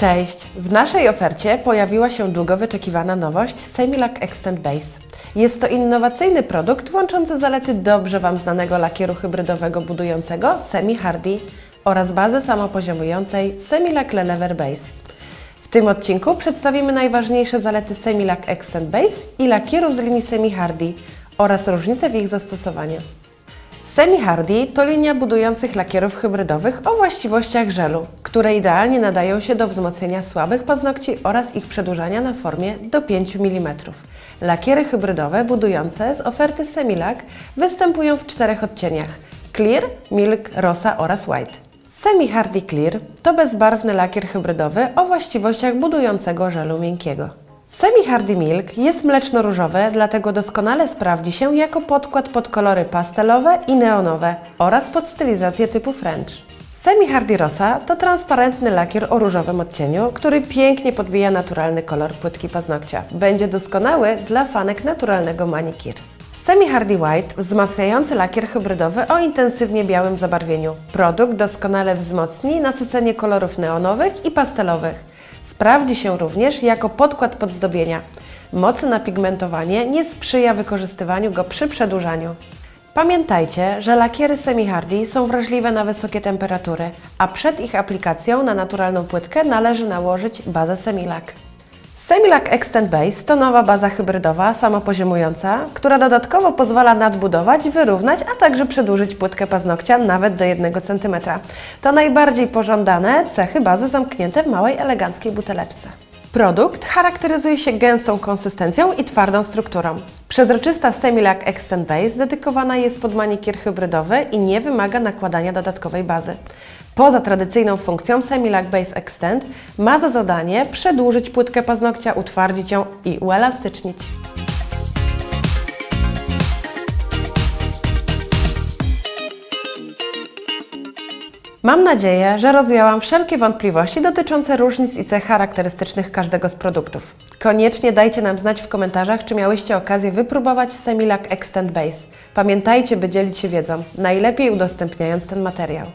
Cześć! W naszej ofercie pojawiła się długo wyczekiwana nowość Semilac Extend Base. Jest to innowacyjny produkt łączący zalety dobrze Wam znanego lakieru hybrydowego budującego Semi Hardy oraz bazę samopoziomującej Semilac Lever Base. W tym odcinku przedstawimy najważniejsze zalety Semilac Extend Base i lakierów z linii Semi Hardy oraz różnice w ich zastosowaniu. Semi Hardy to linia budujących lakierów hybrydowych o właściwościach żelu, które idealnie nadają się do wzmocnienia słabych paznokci oraz ich przedłużania na formie do 5 mm. Lakiery hybrydowe budujące z oferty Semilac występują w czterech odcieniach: Clear, Milk, Rosa oraz White. Semi Hardy Clear to bezbarwny lakier hybrydowy o właściwościach budującego żelu miękkiego. Semi Hardy Milk jest mleczno-różowy, dlatego doskonale sprawdzi się jako podkład pod kolory pastelowe i neonowe oraz pod stylizację typu French. Semi Hardy Rosa to transparentny lakier o różowym odcieniu, który pięknie podbija naturalny kolor płytki paznokcia. Będzie doskonały dla fanek naturalnego manikir. Semi Hardy White wzmacniający lakier hybrydowy o intensywnie białym zabarwieniu. Produkt doskonale wzmocni nasycenie kolorów neonowych i pastelowych. Sprawdzi się również jako podkład pod zdobienia. Mocne napigmentowanie nie sprzyja wykorzystywaniu go przy przedłużaniu. Pamiętajcie, że lakiery semi-hardy są wrażliwe na wysokie temperatury, a przed ich aplikacją na naturalną płytkę należy nałożyć bazę Semilac. Semilac Extend Base to nowa baza hybrydowa, samopoziomująca, która dodatkowo pozwala nadbudować, wyrównać, a także przedłużyć płytkę paznokcia nawet do 1 cm. To najbardziej pożądane cechy bazy zamknięte w małej, eleganckiej buteleczce. Produkt charakteryzuje się gęstą konsystencją i twardą strukturą. Przezroczysta Semilac Extend Base dedykowana jest pod manikier hybrydowy i nie wymaga nakładania dodatkowej bazy. Poza tradycyjną funkcją Semilac Base Extend ma za zadanie przedłużyć płytkę paznokcia, utwardzić ją i uelastycznić. Mam nadzieję, że rozwiałam wszelkie wątpliwości dotyczące różnic i cech charakterystycznych każdego z produktów. Koniecznie dajcie nam znać w komentarzach, czy miałyście okazję wypróbować Semilac Extend Base. Pamiętajcie, by dzielić się wiedzą, najlepiej udostępniając ten materiał.